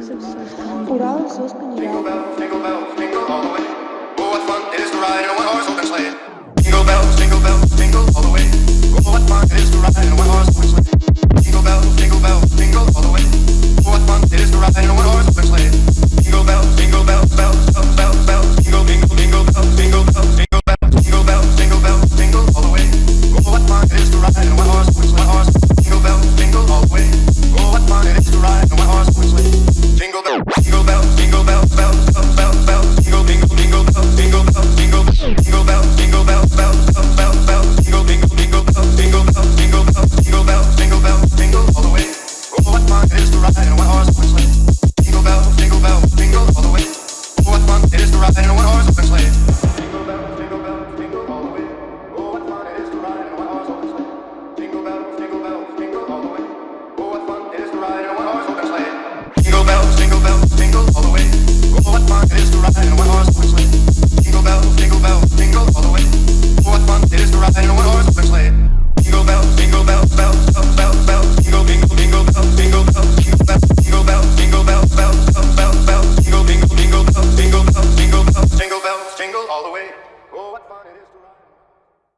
of success. Four hours, so all the way. Oh, what fun it is ride. It is the riding on one horse open sleigh. Oh, what fun it is to ride.